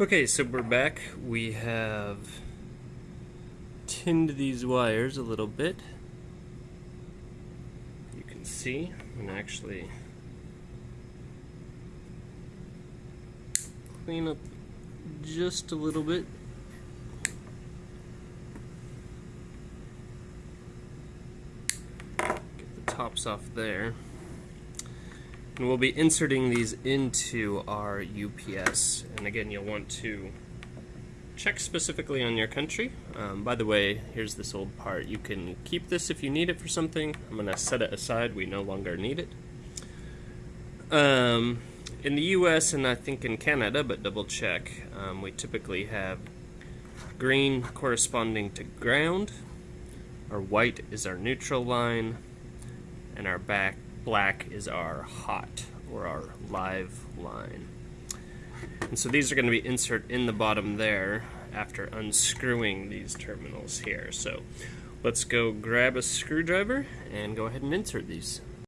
Okay, so we're back. We have tinned these wires a little bit. You can see, and actually clean up just a little bit. Get the tops off there. And we'll be inserting these into our UPS. And again, you'll want to check specifically on your country. Um, by the way, here's this old part. You can keep this if you need it for something. I'm going to set it aside. We no longer need it. Um, in the US and I think in Canada, but double check, um, we typically have green corresponding to ground. Our white is our neutral line. And our back black is our hot or our live line. And so these are going to be insert in the bottom there after unscrewing these terminals here. So let's go grab a screwdriver and go ahead and insert these.